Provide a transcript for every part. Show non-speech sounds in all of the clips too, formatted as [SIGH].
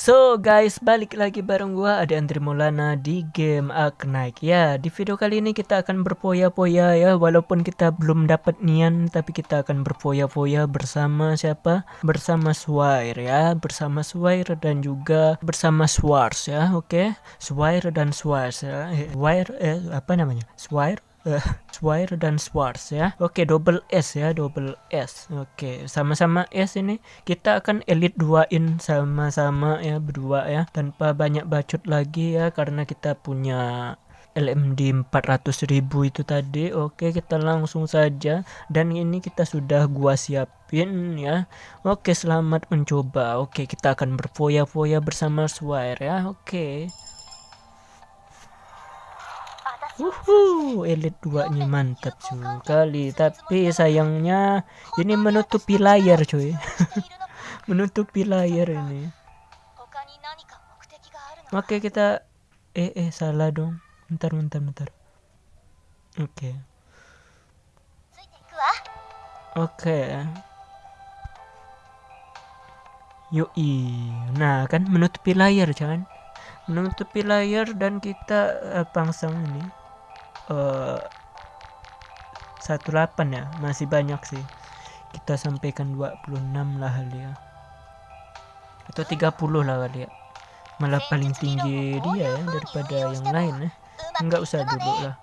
So guys, balik lagi bareng gua ada Andri Maulana di game Arknight. Ya, di video kali ini kita akan berfoya-foya ya, walaupun kita belum dapat nian tapi kita akan berfoya-foya bersama siapa? Bersama Swire ya, bersama Swire dan juga bersama Swars ya, oke? Okay? Swire dan Swars ya. Swire eh apa namanya? Swire uh, dan Swartz ya. Oke, double S ya, double S. Oke, sama-sama S ini. Kita akan elite duain sama-sama ya berdua ya. Tanpa banyak bacot lagi ya karena kita punya LMD 400.000 itu tadi. Oke kita langsung saja. Dan ini kita sudah gua siapin ya. Oke selamat mencoba. Oke kita akan berfoya-foya bersama Swire ya. Oke Uhu, elite 2 nya mantap sekali. Tapi sayangnya ini menutupi layar cuy. [LAUGHS] menutupi layar ini. Oke kita eh eh salah dong. Bentar bentar bentar. Oke. Oke. Yoi. Nah, kan menutupi layar jangan menutupi layar dan kita uh, pangsang ini eh, 18 ya masih banyak sih. Kita sampaikan 26 lah kali ya. Atau 30 lah kali ya. Malah paling tinggi dia ya daripada yang lain ya. Enggak usah dulu lah.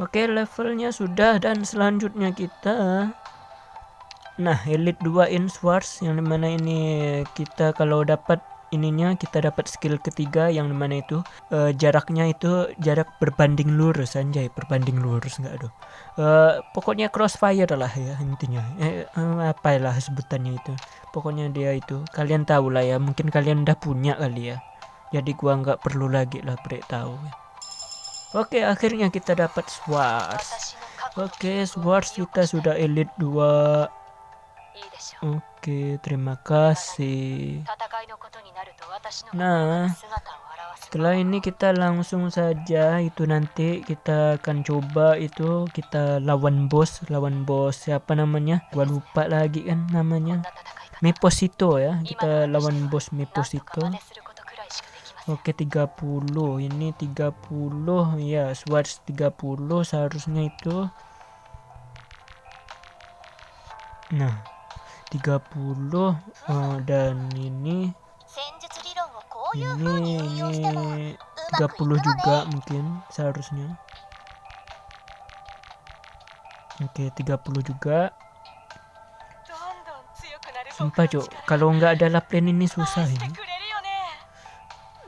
Oke levelnya sudah dan selanjutnya kita nah elite 2 in swords yang di mana ini kita kalau dapat ininya kita dapat skill ketiga yang mana itu uh, jaraknya itu jarak berbanding lurus anjay berbanding lurus enggak aduh. Uh, pokoknya crossfire lah ya intinya. Eh, uh, apa lah sebutannya itu. Pokoknya dia itu kalian tahu lah ya mungkin kalian udah punya kali ya. Jadi gua nggak perlu lagi lah break tahu. Oke akhirnya kita dapat swords oke swords kita sudah elite 2 Oke, terima kasih. Nah, setelah ini kita langsung saja itu nanti kita akan coba itu kita lawan bos, lawan bos siapa namanya? Gua lupa lagi kan namanya. Meposito ya. Kita lawan bos Meposito. Oke 30 ini 30 ya Swords 30 seharusnya itu Nah 30 uh, eh, dan ini ini ini 30 juga mungkin seharusnya. Oke 30 juga. Sumpah cok kalau nggak ada laplen ini susah ini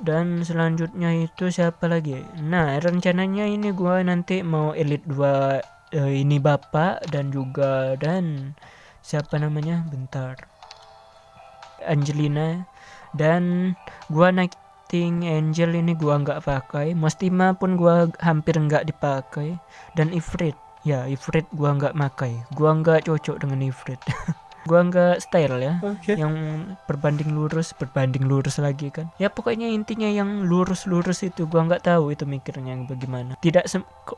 dan selanjutnya itu siapa lagi? Nah rencananya ini gua nanti mau elite 2 uh, eh, ini bapak dan juga dan siapa namanya? Bentar. Angelina. Dan gua Nighting Angel ini gua nggak pakai. Mostima pun gua hampir nggak dipakai. Dan Ifrit. Ya Ifrit gua nggak pakai gua nggak cocok dengan Ifrit. [LAUGHS] Gua nggak style ya. Okay. yang berbanding lurus berbanding lurus lagi kan. Ya pokoknya intinya yang lurus-lurus itu gua nggak tahu itu mikirnya bagaimana. Tidak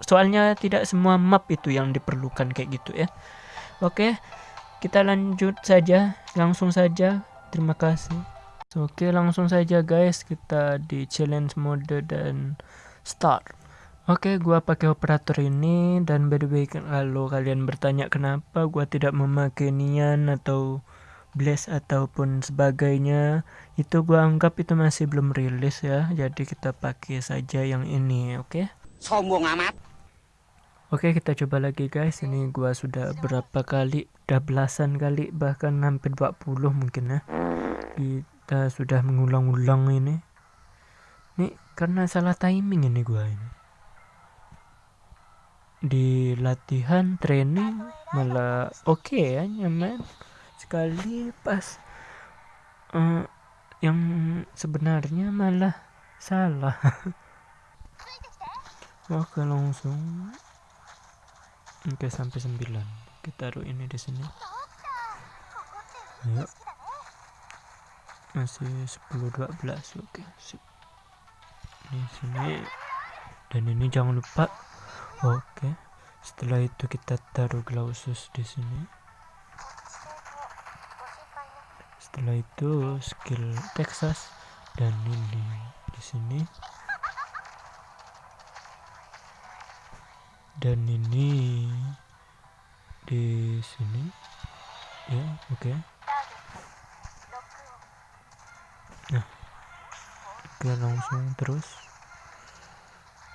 soalnya tidak semua map itu yang diperlukan kayak gitu ya. Oke. okay kita lanjut saja langsung saja terima kasih so, oke langsung saja guys kita di challenge mode dan start Oke, gua pakai operator ini dan by the way kalau kalian bertanya kenapa gua tidak memakai Nian atau Blaze ataupun sebagainya, itu gua anggap itu masih belum rilis ya. Jadi kita pakai saja yang ini, oke? Sombong amat. Oke kita coba lagi guys. Ini gua sudah berapa kali udah belasan kali bahkan hampir 20 mungkin ya. Kita sudah mengulang-ulang ini. Ini karena salah timing ini gua ini. Di latihan training malah oke okay ya nyaman sekali. Pas uh, yang sebenarnya malah salah. [LAUGHS] Oke langsung Oke sampai 9 kita taruh ini di sini. Ayo. Masih 10 12 oke sip. Di sini. Dan ini jangan lupa. Oke. Setelah itu kita taruh glausus di sini. Setelah itu skill Texas. Dan ini di sini dan ini di sini. Ya oke. Okay. nah oke langsung terus.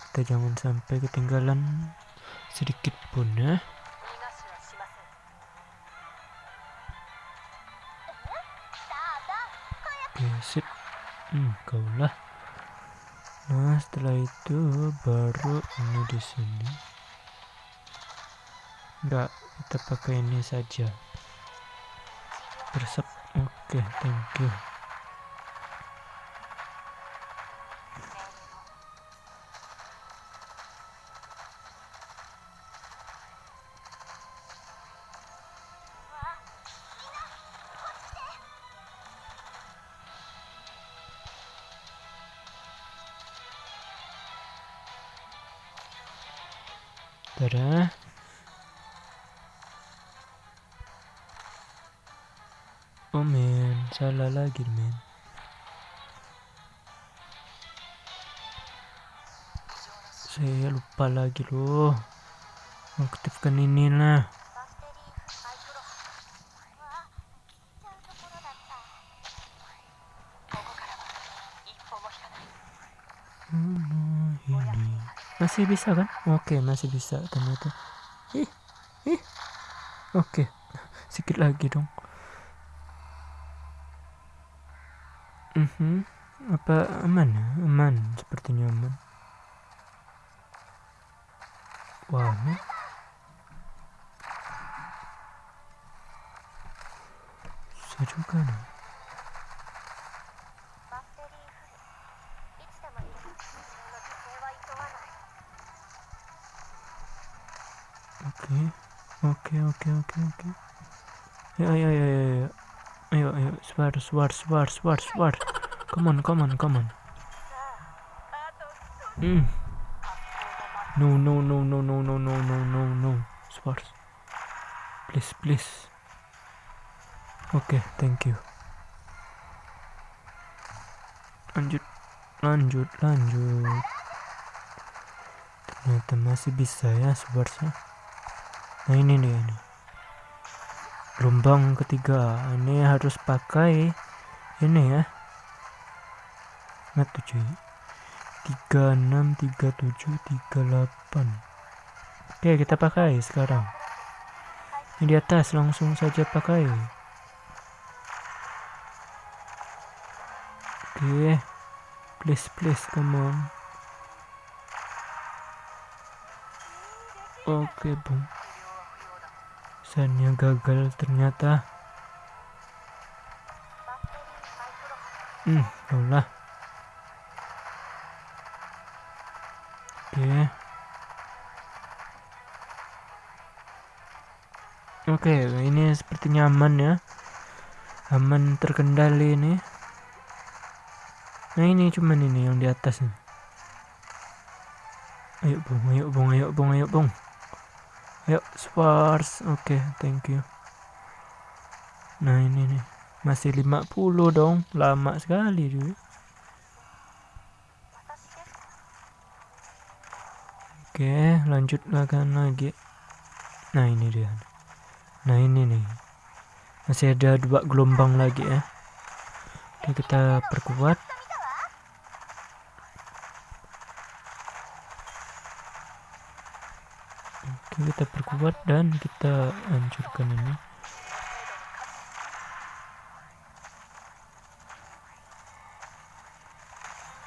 Kita jangan sampai ketinggalan sedikit pun ya. Sip. Hmm kau lah nah setelah itu baru ini di sini enggak kita pakai ini saja bersep oke okay, thank you Tada. Oh men, salah lagi men. Saya lupa lagi loh. Aktifkan ini lah. Hmm, masih bisa kan? Oke masih bisa ternyata. Ih ih. Oke. Sedikit lagi dong Mm -hmm. Apa aman? Ya? Aman, sepertinya aman. Wow. Susah juga nih. Oke, okay. oke, okay, oke, okay, oke, oke. Ya, ya, ya, ya, ya ayo ayo swar swar swar swar swar come on come on come on. Hmm. No no no no no no no no no no. Swar please please. Oke okay, thank you. Lanjut lanjut lanjut. Ternyata masih bisa ya swarsnya nah ini nih ini gelombang ketiga. Ini harus pakai ini ya. Enam tiga tujuh tiga delapan. Oke kita pakai sekarang. Ini di atas langsung saja pakai. Oke please please come on. Oke bung Sannya gagal ternyata. Hmm, lah. Oke. Oke, ini sepertinya aman ya. Aman terkendali ini. Nah ini cuman ini yang di atas nih. Ayo bung, ayo bung, ayo bung, ayo bung. Yuk, spars. Oke, okay, thank you. Nah, ini nih. Masih 50 dong. Lama sekali juga. Oke, okay, lanjutlah kan lagi. Nah, ini dia. Nah, ini nih. Masih ada dua gelombang lagi ya. Oke, kita perkuat. Kita perkuat dan kita hancurkan ini.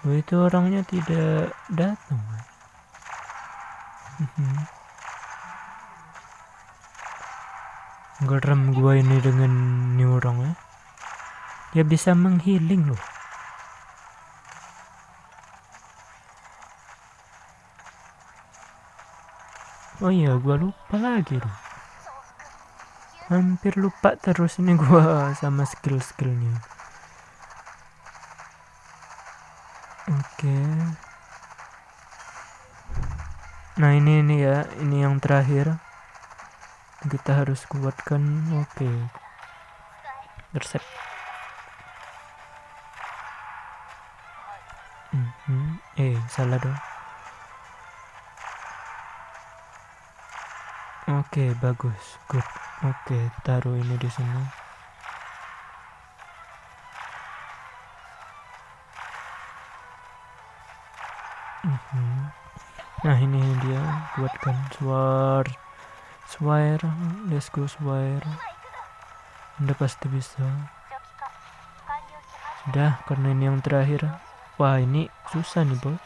Oh, itu orangnya tidak datang geram gua ini dengan ini orang ya dia bisa menghiling loh oh iya gua lupa lagi loh hampir lupa terus ini gua sama skill-skillnya oke okay. nah ini ini ya ini yang terakhir kita harus kuatkan oke okay. intercept mm -hmm. eh salah dong Oke, bagus. Good. Oke, taruh ini di sini. Mhm. Nah, ini dia buatkan suar. Suar. Let's go suar. Anda pasti bisa. Sudah, karena ini yang terakhir. Wah, ini susah nih, bos.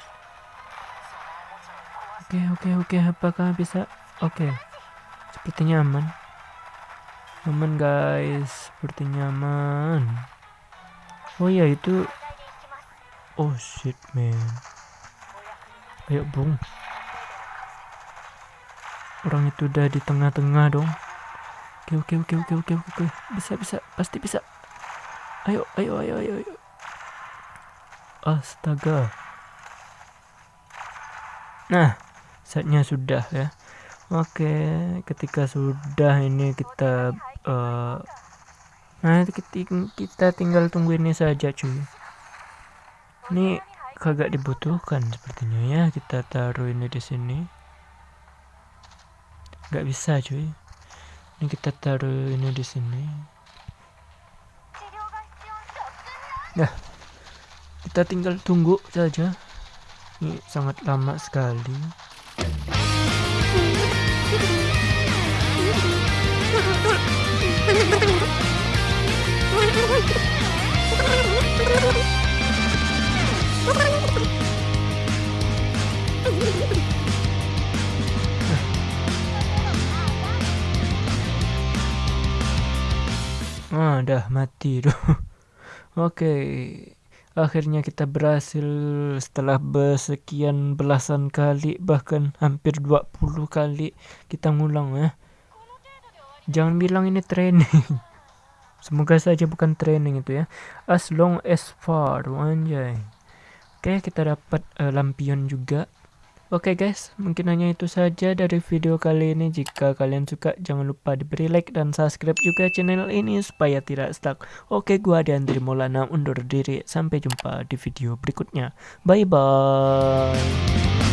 Oke, oke, oke. Apakah bisa? Oke. Sepertinya aman. Aman, guys. Sepertinya aman. Oh iya, itu... Oh, shit, man. Ayo, bung. Orang itu udah di tengah-tengah dong. Oke, oke, oke, oke, oke, oke. Bisa, bisa. Pasti bisa. Ayo, ayo, ayo, ayo, ayo. Astaga. Nah, saatnya sudah ya. Oke, ketika sudah ini kita uh, Nah, kita, tinggal tunggu ini saja, cuy. Ini kagak dibutuhkan sepertinya ya. Kita taruh ini di sini. Gak bisa, cuy. Ini kita taruh ini di sini. Nah, kita tinggal tunggu saja. Ini sangat lama sekali. Dah mati tuh. [LAUGHS] Oke, akhirnya kita berhasil setelah bersekian belasan kali bahkan hampir 20 kali kita ngulang ya. Jangan bilang ini training. [LAUGHS] Semoga saja bukan training itu ya. As long as far, anjay. Oke, kita dapat uh, lampion juga. Oke okay guys, mungkin hanya itu saja dari video kali ini. Jika kalian suka, jangan lupa diberi like dan subscribe juga channel ini supaya tidak stuck. Oke, okay, gua Andri Maulana undur diri. Sampai jumpa di video berikutnya. Bye bye.